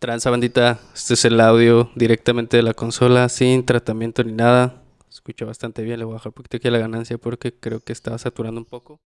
Transa bandita, este es el audio directamente de la consola, sin tratamiento ni nada. Escucha bastante bien, le voy a bajar un poquito aquí la ganancia porque creo que estaba saturando un poco.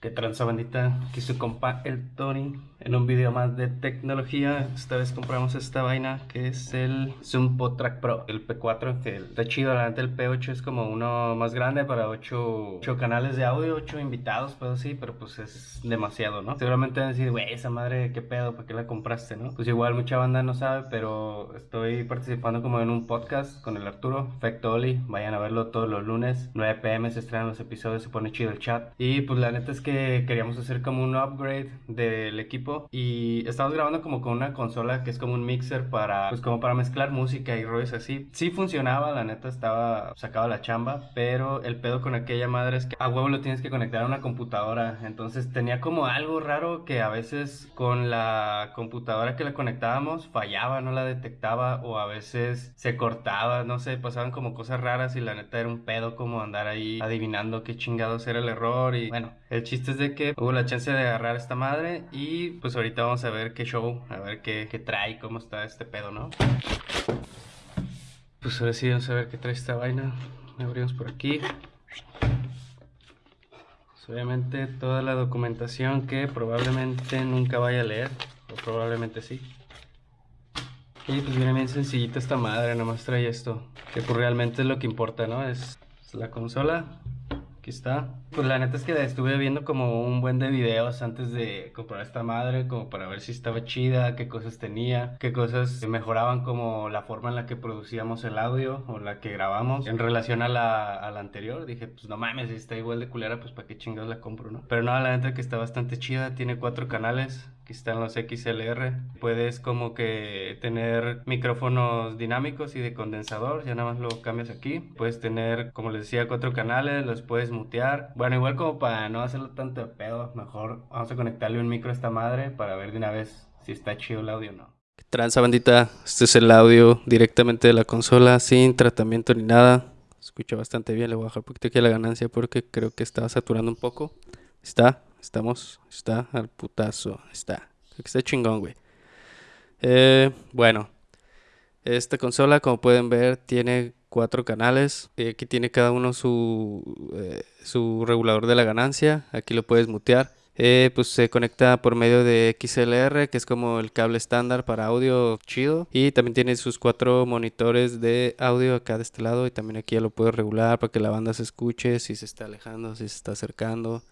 ¿Qué tranza bandita? Aquí su compa el Tony en un video más de tecnología. Esta vez compramos esta vaina que es el Zoom Track Pro, el P4, que está chido. La neta el P8 es como uno más grande para 8, canales de audio, 8 invitados, pues sí, pero pues es demasiado, ¿no? Seguramente van a decir, güey, esa madre, qué pedo, ¿para qué la compraste, no? Pues igual mucha banda no sabe, pero estoy participando como en un podcast con el Arturo, Facto Oli. Vayan a verlo todos los lunes, 9 pm se estrenan los episodios, se pone chido el chat. Y pues la neta es que queríamos hacer como un upgrade del equipo y estamos grabando como con una consola que es como un mixer para, pues como para mezclar música y rollos así. Sí funcionaba, la neta estaba sacaba la chamba, pero el pedo con aquella madre es que a huevo lo tienes que conectar a una computadora, entonces tenía como algo raro que a veces con la computadora que la conectábamos fallaba, no la detectaba o a veces se cortaba, no sé, pasaban como cosas raras y la neta era un pedo como andar ahí adivinando qué chingados era el error y bueno, el chiste es de que hubo la chance de agarrar esta madre y pues ahorita vamos a ver qué show, a ver qué, qué trae, cómo está este pedo, ¿no? Pues ahora sí vamos a ver qué trae esta vaina. Abrimos por aquí. Pues, obviamente toda la documentación que probablemente nunca vaya a leer, o probablemente sí. Y pues viene bien sencillita esta madre, nomás trae esto, que pues realmente es lo que importa, ¿no? es la consola, Aquí está. Pues la neta es que estuve viendo como un buen de videos antes de comprar esta madre, como para ver si estaba chida, qué cosas tenía, qué cosas mejoraban como la forma en la que producíamos el audio o la que grabamos en relación a la, a la anterior. Dije, pues no mames, si está igual de culera, pues para qué chingados la compro, ¿no? Pero no, la neta que está bastante chida, tiene cuatro canales, Aquí están los XLR. Puedes como que tener micrófonos dinámicos y de condensador, ya nada más lo cambias aquí. Puedes tener, como les decía, cuatro canales, los puedes mutear. Bueno, igual como para no hacerlo tanto de pedo, mejor vamos a conectarle un micro a esta madre para ver de una vez si está chido el audio o no. Transa bandita, este es el audio directamente de la consola, sin tratamiento ni nada. Escucha bastante bien, le voy a un poquito aquí la ganancia porque creo que estaba saturando un poco. Está, Estamos, está al putazo, está. Está chingón, güey. Eh, bueno, esta consola, como pueden ver, tiene cuatro canales. Aquí tiene cada uno su, eh, su regulador de la ganancia. Aquí lo puedes mutear. Eh, pues se conecta por medio de XLR, que es como el cable estándar para audio chido. Y también tiene sus cuatro monitores de audio acá de este lado. Y también aquí ya lo puedo regular para que la banda se escuche, si se está alejando, si se está acercando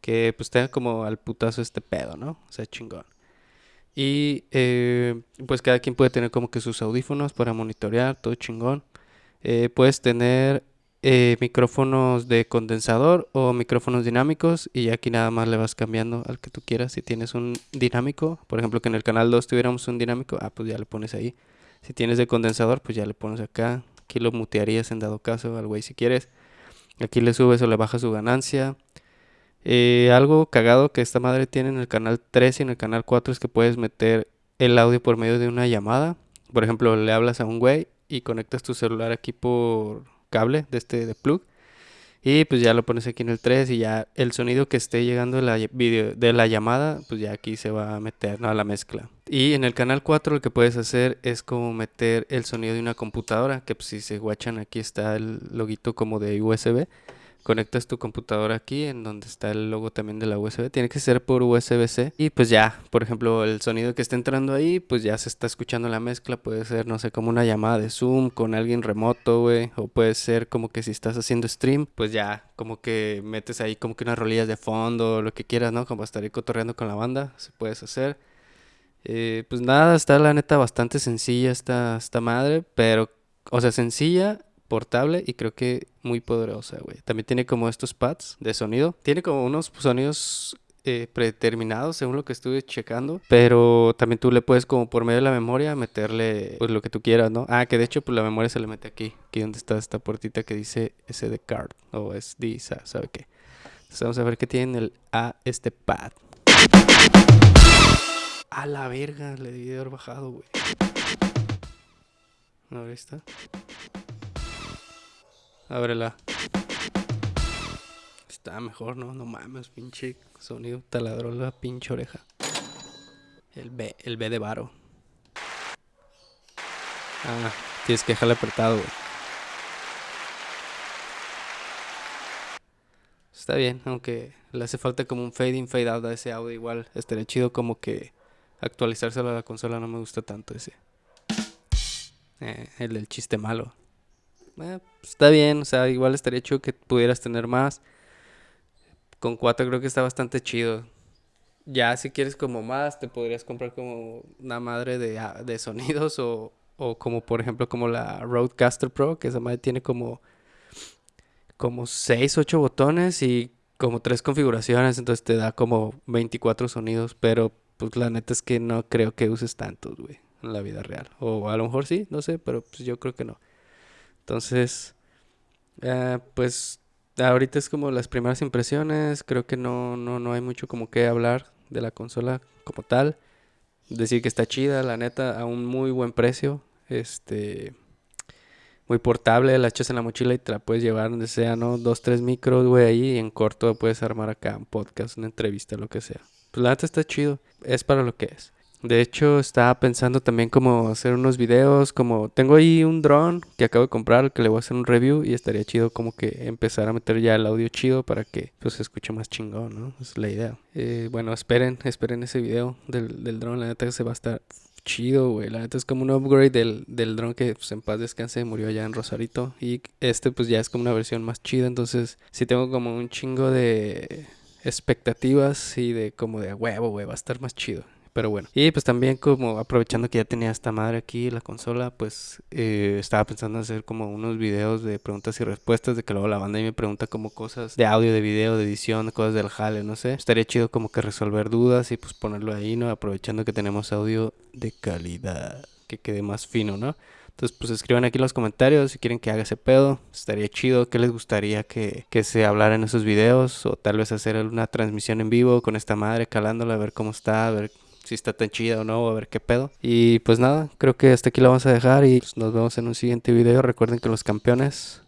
que pues tenga como al putazo este pedo, ¿no? O sea, chingón. Y eh, pues cada quien puede tener como que sus audífonos para monitorear, todo chingón. Eh, puedes tener eh, micrófonos de condensador o micrófonos dinámicos y aquí nada más le vas cambiando al que tú quieras. Si tienes un dinámico, por ejemplo que en el canal 2 tuviéramos un dinámico, ah pues ya le pones ahí. Si tienes de condensador, pues ya le pones acá. Aquí lo mutearías en dado caso al güey si quieres. Aquí le subes o le bajas su ganancia. Eh, algo cagado que esta madre tiene en el canal 3 y en el canal 4 es que puedes meter el audio por medio de una llamada. Por ejemplo, le hablas a un güey y conectas tu celular aquí por cable de este de plug. Y pues ya lo pones aquí en el 3 y ya el sonido que esté llegando de la, video, de la llamada, pues ya aquí se va a meter a la mezcla. Y en el canal 4 lo que puedes hacer es como meter el sonido de una computadora, que pues si se guachan aquí está el loguito como de USB conectas tu computadora aquí en donde está el logo también de la USB. Tiene que ser por USB-C. Y pues ya, por ejemplo, el sonido que está entrando ahí, pues ya se está escuchando la mezcla. Puede ser, no sé, como una llamada de Zoom con alguien remoto, güey. O puede ser como que si estás haciendo stream, pues ya como que metes ahí como que unas rolillas de fondo, lo que quieras, ¿no? Como estar ahí cotorreando con la banda, se puedes hacer. Eh, pues nada, está la neta bastante sencilla esta, esta madre, pero, o sea, sencilla portable y creo que muy poderosa, güey. También tiene como estos pads de sonido. Tiene como unos sonidos eh, predeterminados según lo que estuve checando. Pero también tú le puedes como por medio de la memoria meterle pues lo que tú quieras, ¿no? Ah, que de hecho pues la memoria se le mete aquí. Aquí donde está esta puertita que dice SD card o SD, ¿sabe qué? Entonces vamos a ver qué tiene el A este pad. A la verga, le debí haber bajado, güey. No, ahí está. Ábrela. está mejor, ¿no? No mames, pinche sonido taladró la pinche oreja. El B, el B de varo. Ah, tienes que dejarle apretado, güey. Está bien, aunque le hace falta como un fade in, fade out a ese audio igual. Estaría chido como que actualizárselo a la consola, no me gusta tanto ese. Eh, el chiste malo. Eh, pues, está bien, o sea, igual estaría chido que pudieras tener más. Con 4 creo que está bastante chido. Ya si quieres como más, te podrías comprar como una madre de, ah, de sonidos o, o como por ejemplo como la Roadcaster Pro, que esa madre tiene como como 6, 8 botones y como 3 configuraciones, entonces te da como 24 sonidos, pero pues la neta es que no creo que uses tantos, güey, en la vida real. O a lo mejor sí, no sé, pero pues yo creo que no. Entonces, eh, pues ahorita es como las primeras impresiones, creo que no, no, no hay mucho como que hablar de la consola como tal. Decir que está chida, la neta, a un muy buen precio. Este, muy portable, la echas en la mochila y te la puedes llevar donde sea, ¿no? Dos, tres micros, güey, ahí y en corto puedes armar acá un podcast, una entrevista, lo que sea. Pues la neta está chido, es para lo que es. De hecho, estaba pensando también como hacer unos videos, como tengo ahí un dron que acabo de comprar, que le voy a hacer un review y estaría chido como que empezar a meter ya el audio chido para que pues se escuche más chingón, ¿no? Es la idea. Eh, bueno, esperen, esperen ese video del, del dron, la neta que se va a estar chido, güey. La neta es como un upgrade del, del dron que pues, en paz descanse murió allá en Rosarito. Y este pues ya es como una versión más chida. Entonces sí tengo como un chingo de expectativas y de como de huevo, güey. Va a estar más chido. Pero bueno. Y pues también como aprovechando que ya tenía esta madre aquí, la consola, pues eh, estaba pensando en hacer como unos videos de preguntas y respuestas, de que luego la banda ahí me pregunta como cosas de audio, de video, de edición, cosas del jale, no sé. Estaría chido como que resolver dudas y pues ponerlo ahí, ¿no? Aprovechando que tenemos audio de calidad, que quede más fino, ¿no? Entonces, pues escriban aquí en los comentarios si quieren que haga ese pedo. Estaría chido. ¿Qué les gustaría que, que se hablara en esos videos? O tal vez hacer una transmisión en vivo con esta madre, calándola, a ver cómo está, a ver si está tan chida o no, a ver qué pedo. Y pues nada, creo que hasta aquí lo vamos a dejar y pues, nos vemos en un siguiente video. Recuerden que los campeones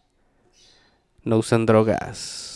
no usan drogas.